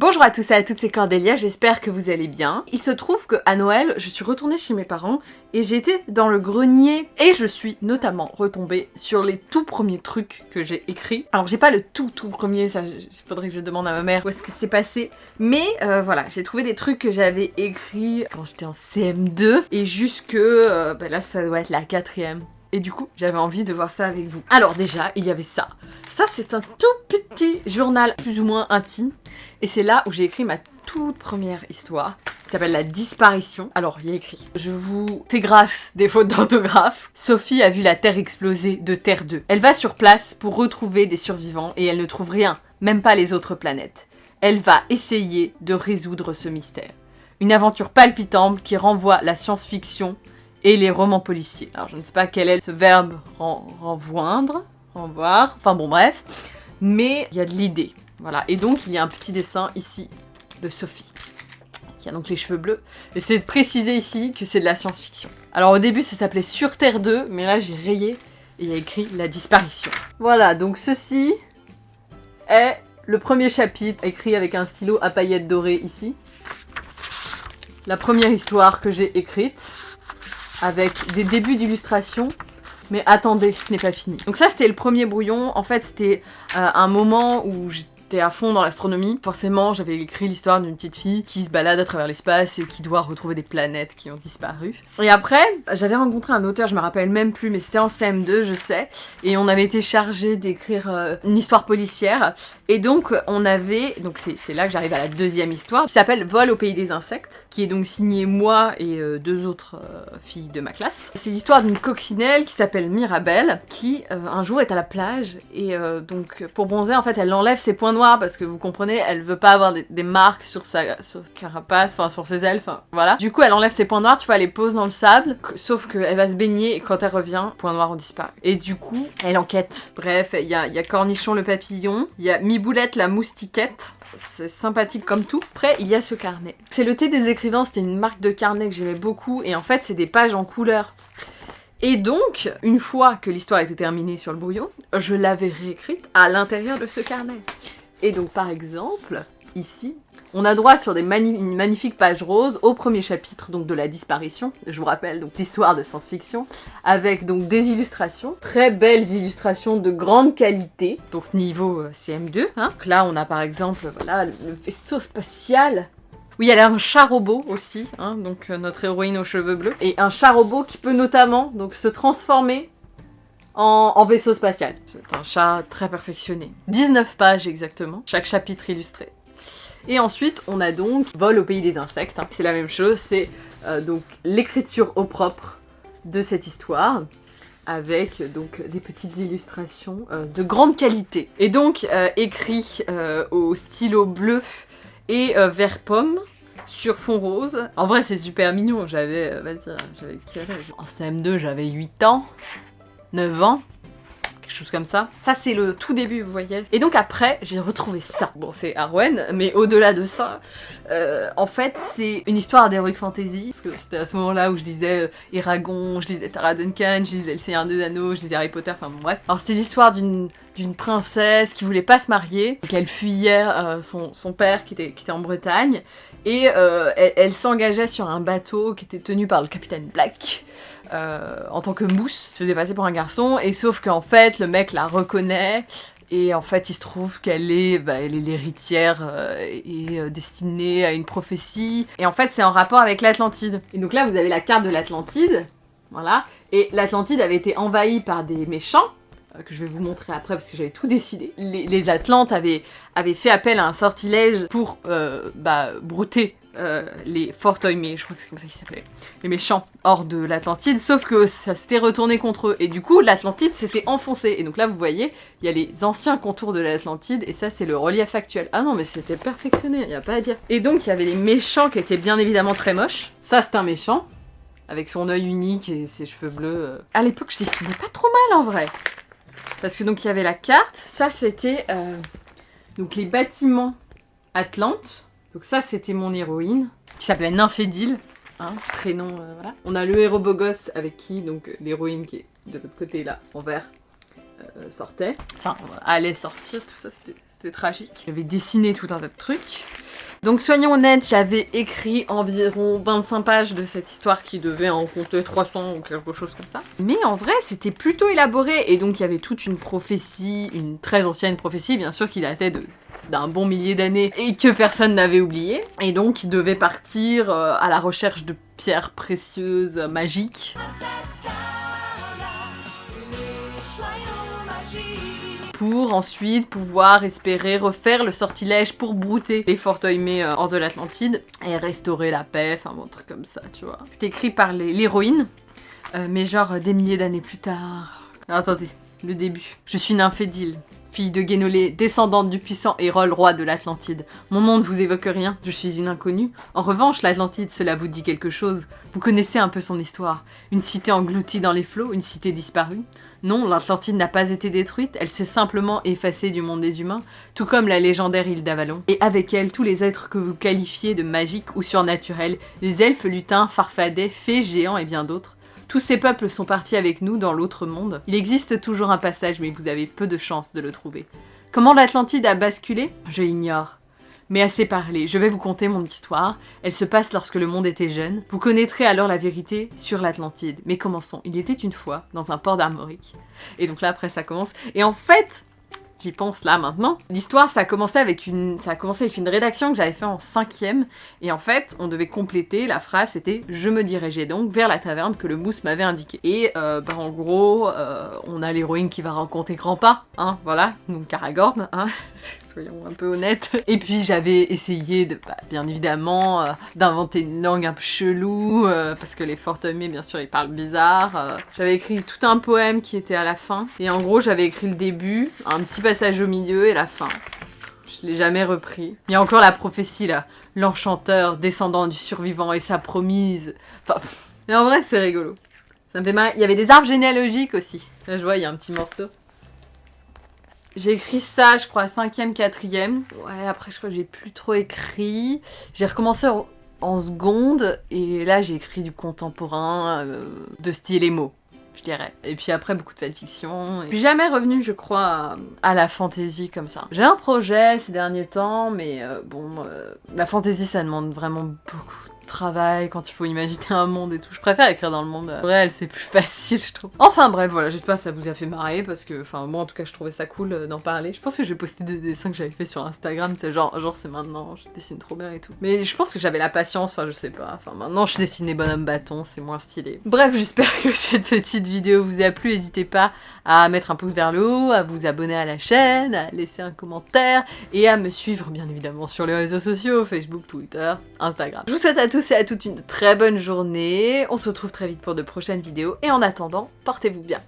Bonjour à tous et à toutes, c'est Cordélia, j'espère que vous allez bien. Il se trouve que à Noël, je suis retournée chez mes parents et j'étais dans le grenier et je suis notamment retombée sur les tout premiers trucs que j'ai écrits. Alors j'ai pas le tout tout premier, ça faudrait que je demande à ma mère où est-ce que c'est passé, mais euh, voilà, j'ai trouvé des trucs que j'avais écrits quand j'étais en CM2 et jusque, euh, bah là ça doit être la quatrième. Et du coup, j'avais envie de voir ça avec vous. Alors déjà, il y avait ça. Ça, c'est un tout petit journal plus ou moins intime. Et c'est là où j'ai écrit ma toute première histoire qui s'appelle La disparition. Alors, il y a écrit « Je vous fais grâce des fautes d'orthographe. Sophie a vu la Terre exploser de Terre 2. Elle va sur place pour retrouver des survivants et elle ne trouve rien, même pas les autres planètes. Elle va essayer de résoudre ce mystère. Une aventure palpitante qui renvoie la science-fiction et les romans policiers. Alors je ne sais pas quel est ce verbe ren renvoindre, renvoir, enfin bon bref, mais il y a de l'idée. Voilà, et donc il y a un petit dessin ici de Sophie, qui a donc les cheveux bleus. Et c'est de préciser ici que c'est de la science-fiction. Alors au début ça s'appelait Sur Terre 2, mais là j'ai rayé et il y a écrit La disparition. Voilà, donc ceci est le premier chapitre, écrit avec un stylo à paillettes dorées ici. La première histoire que j'ai écrite avec des débuts d'illustration. Mais attendez, ce n'est pas fini. Donc ça, c'était le premier brouillon. En fait, c'était euh, un moment où j'étais à fond dans l'astronomie. Forcément, j'avais écrit l'histoire d'une petite fille qui se balade à travers l'espace et qui doit retrouver des planètes qui ont disparu. Et après, j'avais rencontré un auteur, je me rappelle même plus, mais c'était en CM2, je sais, et on avait été chargé d'écrire euh, une histoire policière. Et donc, on avait, donc c'est là que j'arrive à la deuxième histoire, qui s'appelle Vol au pays des insectes, qui est donc signée moi et euh, deux autres euh, filles de ma classe. C'est l'histoire d'une coccinelle qui s'appelle Mirabelle, qui un jour est à la plage, et donc pour bronzer, en fait, elle enlève ses points parce que vous comprenez, elle veut pas avoir des, marques sur sa carapace, enfin sur ses ailes, enfin voilà. Du coup, elle enlève ses points noirs, tu vois, elle les pose dans le sable, sauf qu'elle va se baigner, et quand elle revient, points noirs ont disparu. Et du coup, elle enquête. Bref, il y a, y a Cornichon le papillon, il y a Miboulette la moustiquette, c'est sympathique comme tout. Après, il y a ce carnet. C'est le thé des écrivains, c'était une marque de carnet que j'aimais beaucoup, et en fait, c'est des pages en couleur. Et donc, une fois que l'histoire était terminée sur le brouillon, je l'avais réécrite à l'intérieur de ce carnet. Et donc, par exemple, ici, on a droit sur des une magnifique page rose au premier chapitre donc de la disparition, je vous rappelle donc l'histoire de science-fiction, avec donc des illustrations, très belles illustrations de grande qualité, donc niveau euh, CM2. Hein. Donc là on a par exemple voilà, le vaisseau spatial oui, y a un chat robot aussi, hein, donc euh, notre héroïne aux cheveux bleus. Et un chat robot qui peut notamment donc se transformer en, vaisseau spatial. C'est un chat très perfectionné. 19 pages exactement, chaque chapitre illustré. Et ensuite, on a donc Vol au pays des insectes. C'est la même chose, c'est euh, donc l'écriture au propre de cette histoire avec donc des petites illustrations euh, de grande qualité. Et donc euh, écrit au stylo bleu et vert pomme sur fond rose. En vrai c'est super mignon, j'avais, vas-y, j'avais quel âge? En CM2 j'avais 8 ans, 9 ans chose comme ça. Ça c'est le tout début, vous voyez. Et donc après, j'ai retrouvé ça. Bon, c'est Arwen, mais au-delà de ça, euh, en fait, c'est une histoire d'Heroic Fantasy, parce que c'était à ce moment-là où je lisais euh, Eragon, je lisais Tara Duncan, je lisais Le Seigneur des Anneaux, je lisais Harry Potter, enfin bon bref. Alors c'est l'histoire d'une d'une princesse qui voulait pas se marier, qu'elle fuyait euh, son, son, père qui était, qui était en Bretagne, et elle, elle s'engageait sur un bateau qui était tenu par le capitaine Black, euh, en tant que mousse, se faisait passer pour un garçon, et sauf qu'en fait, le mec la reconnaît, et en fait, il se trouve qu'elle est bah, l'héritière euh, et euh, destinée à une prophétie. Et en fait, c'est en rapport avec l'Atlantide. Et donc là, vous avez la carte de l'Atlantide, voilà. Et l'Atlantide avait été envahie par des méchants, que je vais vous montrer après parce que j'avais tout décidé. Les, Atlantes avaient, avaient, fait appel à un sortilège pour bah, brouter euh, les Fortoimé, je crois que c'est comme ça qu'ils s'appelaient, les méchants hors de l'Atlantide, sauf que ça s'était retourné contre eux, et du coup l'Atlantide s'était enfoncée, et donc là vous voyez, il y a les anciens contours de l'Atlantide, et ça c'est le relief actuel. Ah non mais c'était perfectionné, il y a pas à dire. Et donc il y avait les méchants qui étaient bien évidemment très moches, ça c'est un méchant, avec son œil unique et ses cheveux bleus. À l'époque je dessinais pas trop mal en vrai, parce que donc il y avait la carte, ça c'était euh, donc les bâtiments Atlantes, donc ça, c'était mon héroïne, qui s'appelait Nymphédile, hein, prénom, euh, voilà. On a le héros beau gosse avec qui, donc, l'héroïne qui est de l'autre côté, là, en vert, euh, sortait. Enfin, allait sortir, tout ça, c'était tragique. J'avais dessiné tout un tas de trucs. Donc soyons honnêtes, j'avais écrit environ 25 pages de cette histoire qui devait en compter 300 ou quelque chose comme ça. Mais en vrai, c'était plutôt élaboré, et donc il y avait toute une prophétie, une très ancienne prophétie, bien sûr, qui datait de d'un bon millier d'années et que personne n'avait oublié. Et donc il devait partir euh, à la recherche de pierres précieuses euh, magiques. pour ensuite pouvoir espérer refaire le sortilège pour brouter les Fortoimés euh, hors de l'Atlantide et restaurer la paix, enfin un truc comme ça, tu vois. C'est écrit par l'héroïne, mais genre des milliers d'années plus tard. attendez, le début. Je suis Nymphédile, fille de Guénolé, descendante du puissant Hérol, roi de l'Atlantide. Mon nom ne vous évoque rien, je suis une inconnue. En revanche, l'Atlantide, cela vous dit quelque chose. Vous connaissez un peu son histoire. Une cité engloutie dans les flots, une cité disparue. Non, l'Atlantide n'a pas été détruite, elle s'est simplement effacée du monde des humains, tout comme la légendaire île d'Avalon. Et avec elle, tous les êtres que vous qualifiez de magiques ou surnaturels, les elfes, lutins, farfadets, fées, géants et bien d'autres. Tous ces peuples sont partis avec nous dans l'autre monde. Il existe toujours un passage, mais vous avez peu de chances de le trouver. Comment l'Atlantide a basculé? Je l'ignore. Mais assez parlé, je vais vous conter mon histoire. Elle se passe lorsque le monde était jeune. Vous connaîtrez alors la vérité sur l'Atlantide. Mais commençons. Il était une fois dans un port d'Armorique. Et donc là, après, ça commence. Et en fait, j'y pense là maintenant. L'histoire, ça a commencé avec une, ça a commencé avec une rédaction que j'avais fait en cinquième, et en fait, on devait compléter la phrase, c'était « Je me dirigeais donc vers la taverne que le mousse m'avait indiqué ». Et euh, bah, en gros, euh, on a l'héroïne qui va rencontrer Grandpa, hein, voilà, donc Caragorn, hein, un peu honnêtes. Et puis j'avais essayé, de, bah, bien évidemment, euh, d'inventer une langue un peu chelou, euh, parce que les Fortemés, bien sûr, ils parlent bizarre. Euh. j'avais écrit tout un poème qui était à la fin, et en gros, j'avais écrit le début, un petit passage au milieu et la fin. Je l'ai jamais repris. Il y a encore la prophétie, là. L'enchanteur, descendant du survivant et sa promise. Enfin, mais en vrai, c'est rigolo. Ça me fait mal. Il y avait des arbres généalogiques aussi. Là, je vois, il y a un petit morceau. J'ai écrit ça, je crois, cinquième, quatrième. Ouais, après, je crois que j'ai plus trop écrit. J'ai recommencé en, seconde, et là, j'ai écrit du contemporain, euh, de style émo, je dirais. Et puis après, beaucoup de fanfiction. Et... Je suis jamais revenue, je crois, à, la fantasy comme ça. J'ai un projet ces derniers temps, mais euh, bon, euh, la fantasy, ça demande vraiment beaucoup travail, quand il faut imaginer un monde et tout. Je préfère écrire dans le monde réel, c'est plus facile, je trouve. Enfin bref, voilà, j'espère que ça vous a fait marrer, parce que, enfin, moi en tout cas, je trouvais ça cool euh, d'en parler. Je pense que je vais poster des dessins que j'avais fait sur Instagram, c'est genre, genre c'est maintenant, je dessine trop bien et tout. Mais je pense que j'avais la patience, enfin, je sais pas. Enfin, maintenant, je dessine des bonhommes bâtons, c'est moins stylé. Bref, j'espère que cette petite vidéo vous a plu. N'hésitez pas à mettre un pouce vers le haut, à vous abonner à la chaîne, à laisser un commentaire, et à me suivre, bien évidemment, sur les réseaux sociaux, Facebook, Twitter, Instagram. Je vous souhaite à et à toutes une très bonne journée. On se retrouve très vite pour de prochaines vidéos. Et en attendant, portez-vous bien.